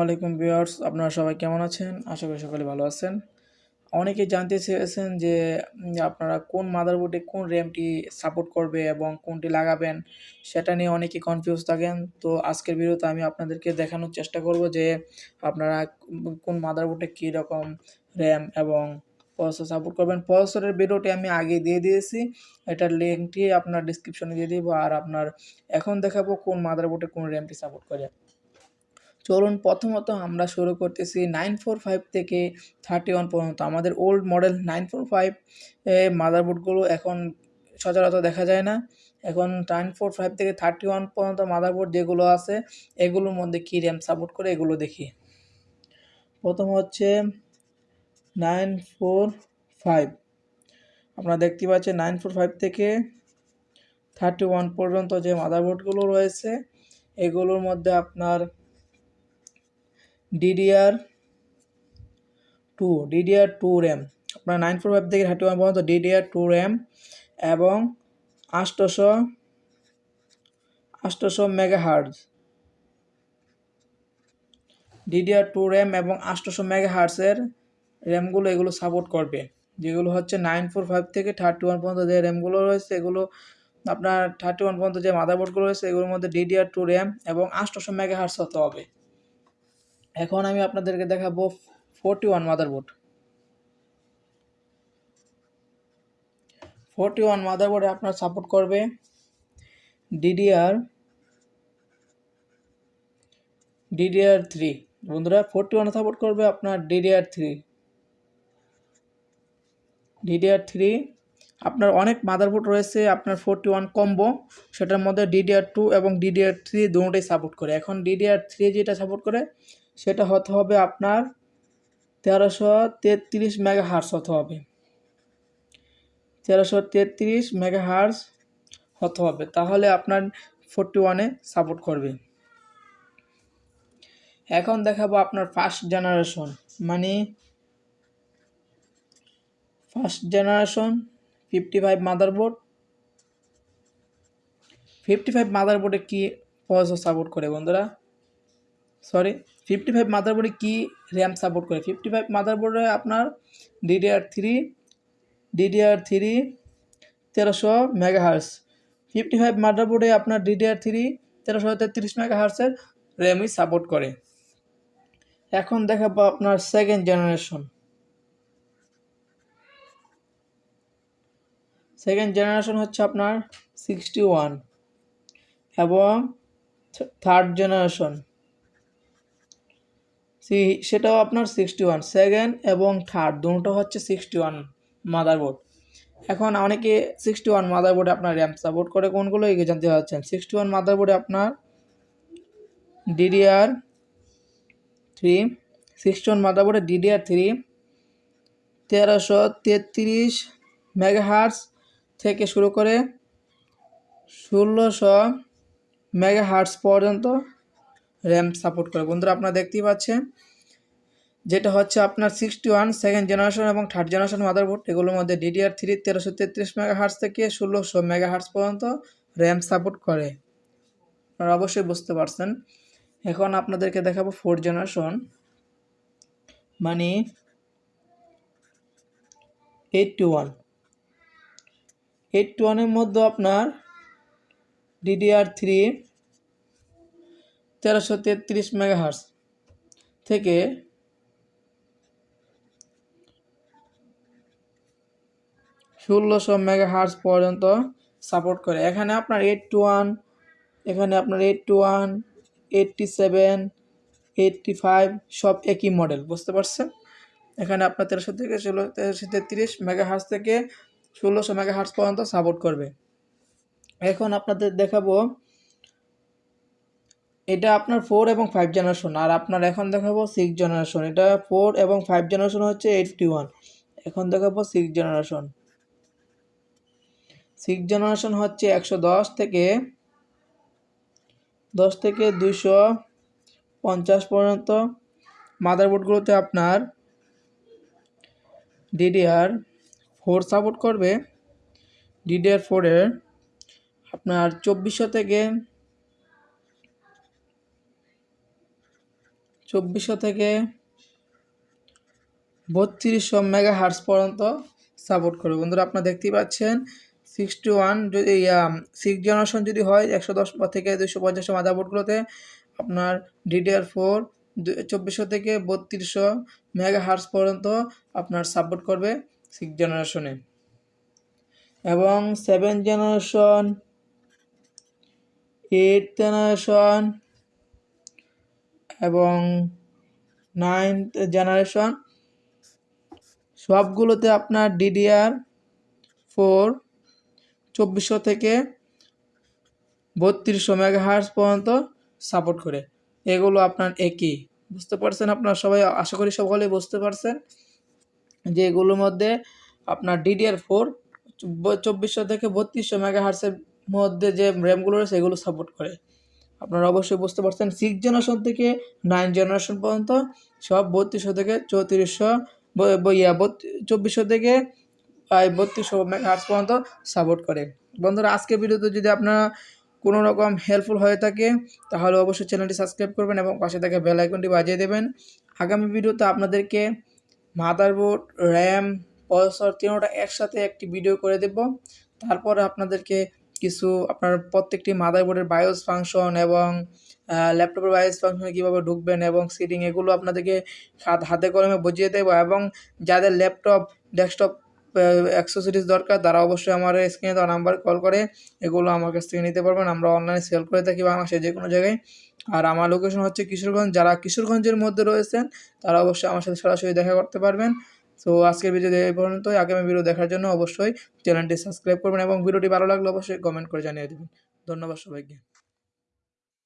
আলাইকুম ভিউয়ার্স, আপনারা সবাই কেমন আছেন? আশা করি সকলে ভালো আছেন। অনেকে জানতে চেয়েছেন যে আপনারা কোন মাদারবোর্ডে কোন র্যামটি সাপোর্ট করবে এবং কোনটি লাগাবেন, সেটা নিয়ে অনেকে কনফিউজ থাকেন। তো আজকের ভিডিওতে আমি আপনাদেরকে দেখানোর চেষ্টা করব যে, আপনারা কোন- মাদারবোর্ডে কী রকম র্যাম এবং প্রসেসর সাপোর্ট করবেন। প্রসেসরের ভিডিওটি আমি আগে দিয়ে দিয়েছি। এটার লিঙ্কটি আপনার ডিসক্রিপশনে দিয়ে দিব। আর আপনার এখন দেখাবো কোন মাদারবোর্ডে কোন র্যামটি সাপোর্ট করে। চলুন প্রথমত আমরা শুরু করতেছি নাইন ফোর ফাইভ থেকে থার্টি ওয়ান পর্যন্ত। আমাদের old model nine four five মাদারবোর্ডগুলো এখন সচরাচর দেখা যায় না। এখন নাইন ফোর ফাইভ থেকে থার্টি ওয়ান পর্যন্ত মাদারবোর্ড যেগুলো আছে, এগুলোর মধ্যে কী র্যাম সাপোর্ট করে এগুলো দেখি। প্রথম হচ্ছে নাইন ফোর ফাইভ। আপনারা দেখতে পাচ্ছেন নাইন ফোর ফাইভ থেকে থার্টি ওয়ান পর্যন্ত যে মাদারবোর্ডগুলো রয়েছে, এগুলোর মধ্যে আপনার DDR two DDR two RAM আপনার নাইন ফোর ফাইভ থেকে থার্টি ওয়ান পর্যন্ত ডিডিআর টু র্যাম এবং আষ্টশো আষ্টশো mega hertz DDR two RAM এবং আষ্টশো মেগা হার্সের র্যামগুলো এগুলো সাপোর্ট করবে। যেগুলো হচ্ছে নাইন ফোর ফাইভ থেকে থার্টি ওয়ান পর্যন্ত যে র্যামগুলো রয়েছে, এগুলো আপনার থার্টি ওয়ান পর্যন্ত যে মাদারবোর্ডগুলো রয়েছে, এগুলোর মধ্যে ডিডিআর টু র্যাম এবং আষ্টশো মেগা হার্স হতে হবে। এখন আমি আপনাদেরকে দেখাবো forty one motherboard. Forty one মাদারবোর্ডে আপনার সাপোর্ট করবে ডিডিআর ডিডিআর থ্রি। বন্ধুরা, ফোরটি ওয়ান সাপোর্ট করবে আপনার ডিডিআর থ্রি। ডিডিআর থ্রি, আপনার অনেক মাদারবোর্ড রয়েছে, আপনার ফোরটি ওয়ান কম্বো, সেটার মধ্যে ডিডিআর টু এবং ডিডিআর থ্রি দুটোই সাপোর্ট করে। এখন ডিডিআর থ্রি যেটা সাপোর্ট করে সেটা হতে হবে আপনার তেরোশো তেত্রিশ মেগা হার্স হতে হবে। তেরোশো তেত্রিশ মেগা হার্স হতে হবে। তাহলে আপনার ফোরটি ওয়ানে সাপোর্ট করবে। এখন দেখাবো আপনার ফার্স্ট জেনারেশন মানে first generation fifty five motherboard. Fifty five মাদারবোর্ডে কী প্রসেসর সাপোর্ট করে বন্ধুরা? সরি। ফিফটি ফাইভ মাদারবোর্ডে কী র্যাম সাপোর্ট করে? ফিফটি ফাইভ মাদারবোর্ডে আপনার ডিডিআর থ্রি ডিডিআর থ্রি তেরোশো মেগা হার্স ফিফটি ফাইভ মাদারবোর্ডে আপনার ডিডিআর থ্রি তেরোশো তেত্রিশ মেগা হার্সের র্যামই সাপোর্ট করে। এখন দেখাবো আপনার সেকেন্ড জেনারেশন সেকেন্ড জেনারেশন হচ্ছে আপনার সিক্সটি ওয়ান এবং থার্ড জেনারেশন সি, সেটাও আপনার সিক্সটি ওয়ান সেকেন্ড এবং থার্ড দুটো হচ্ছে সিক্সটি ওয়ান মাদারবোর্ড এখন অনেকে সিক্সটি ওয়ান মাদারবোর্ডে আপনার র্যাম সাপোর্ট করে, কোনগুলো এগিয়ে জানতে পারছেন? সিক্সটি ওয়ান মাদারবোর্ডে আপনার ডিডিআর থ্রি সিক্সটি ওয়ান মাদারবোর্ডে ডিডিআর থ্রি তেরোশো তেত্রিশ মেগাহার্স থেকে শুরু করে ষোলোশো মেগাহার্স পর্যন্ত র্যাম সাপোর্ট করে। বন্ধুরা, আপনারা দেখতেই পাচ্ছেন যেটা হচ্ছে আপনার সিক্সটি ওয়ান সেকেন্ড জেনারেশন এবং থার্ড জেনারেশন মাদারবোর্ড এগুলোর মধ্যে ডিডিআর থ্রি তেরোশো তেত্রিশ মেগা হার্স থেকে ষোলোশো মেগা হার্স পর্যন্ত র্যাম সাপোর্ট করে। আপনারা অবশ্যই বুঝতে পারছেন। এখন আপনাদেরকে দেখাবো ফোর্থ জেনারেশন মানে এইটটি ওয়ান এইটটি ওয়ানের মধ্যে আপনার ডিডিআর থ্রি তেরোশো তেত্রিশ মেগাহার্স থেকে ষোলোশো মেগাহার্স পর্যন্ত সাপোর্ট করে। এখানে আপনার এইট টু ওয়ান, এখানে আপনার eight two one, eighty seven, eighty five সব একই মডেল, বুঝতে পারছেন? এখানে আপনার তেরোশো থেকে ষোলো, তেরোশো তেত্রিশ মেগাহার্স থেকে ষোলোশো মেগাহার্স পর্যন্ত সাপোর্ট করবে। এখন আপনাদের দেখাবো এটা আপনার ফোর এবং ফাইভ জেনারেশন আর আপনার এখন দেখাবো সিক্স জেনারেশন এটা ফোর এবং ফাইভ জেনারেশন হচ্ছে এইটটি ওয়ান এখন দেখাবো সিক্স জেনারেশন সিক্স জেনারেশন হচ্ছে একশো দশ থেকে দশ থেকে দুইশো পঞ্চাশ পর্যন্ত। মাদারবোর্ডগুলোতে আপনার ডিডিআর ফোর সাপোর্ট করবে। ডিডিআর ফোরের আপনার চব্বিশশো থেকে চব্বিশশো থেকে বত্রিশশো মেগা হার্স পর্যন্ত সাপোর্ট করবে। বন্ধুরা, আপনারা দেখতেই পাচ্ছেন সিক্সটি ওয়ান যদি সিক্স জেনারেশন যদি হয়, একশো দশ থেকে দুশো পঞ্চাশ মাদারবোর্ডগুলোতে আপনার ডিডিআর ফোর চব্বিশশো থেকে বত্রিশশো মেগা হার্স পর্যন্ত আপনার সাপোর্ট করবে সিক্স জেনারেশনে এবং সেভেন জেনারেশন এইট জেনারেশন এবং নাইনথ জেনারেশন সবগুলোতে আপনার ডিডিআর ফোর চব্বিশশো থেকে বত্রিশশো মেগাহার্স পর্যন্ত সাপোর্ট করে। এগুলো আপনার একই। বুঝতে পারছেন আপনার সবাই? আশা করি সকলে বুঝতে পারছেন যে এগুলোর মধ্যে আপনার ডিডিআর ফোর চব্বিশশো থেকে বত্রিশশো মেগাহার্সের মধ্যে যে র্যামগুলো রয়েছে, এগুলো সাপোর্ট করে। আপনারা অবশ্যই বুঝতে পারছেন সিক্স জেনারেশন থেকে নাইন জেনারেশন পর্যন্ত সব বত্রিশশো থেকে চৌত্রিশশো ইয়া চব্বিশশো থেকে বত্রিশশো হার্স পর্যন্ত সাপোর্ট করে। বন্ধুরা আজকে ভিডিওতে যদি আপনারা কোনো রকম হেল্পফুল হয়ে থাকে, তাহলে অবশ্যই চ্যানেলটি সাবস্ক্রাইব করবেন এবং পাশে থেকে বেল আইকনটি বাজিয়ে দেবেন। আগামী ভিডিওতে আপনাদেরকে মাদারবোর্ড র্যাম প্রসেসর তিনোটা একসাথে একটি ভিডিও করে দেব। তারপরে আপনাদেরকে কিছু আপনার প্রত্যেকটি মাদারবোর্ডের বায়োস ফাংশন এবং ল্যাপটপের বায়োস ফাংশনে কীভাবে ঢুকবেন এবং সিটিং এগুলো আপনাদেরকে হাতে কলমে বুঝিয়ে দেবো এবং যাদের ল্যাপটপ ডেস্কটপ অ্যাক্সেসরিজ দরকার তারা অবশ্যই আমার স্ক্রিনে দেওয়া নাম্বার কল করে এগুলো আমার কাছ থেকে নিতে পারবেন। আমরা অনলাইনে সেল করে থাকি বাংলাদেশে যে কোনো জায়গায়। আর আমার লোকেশন হচ্ছে কিশোরগঞ্জ। যারা কিশোরগঞ্জের মধ্যে রয়েছেন তারা অবশ্যই আমার সাথে সরাসরি দেখা করতে পারবেন। তো আজকের ভিডিও এই পর্যন্তই। আগামী ভিডিও দেখার জন্য অবশ্যই চ্যানেলটি সাবস্ক্রাইব করবেন এবং ভিডিওটি ভালো লাগলে অবশ্যই কমেন্ট করে জানিয়ে দেবেন। ধন্যবাদ সবাইকে।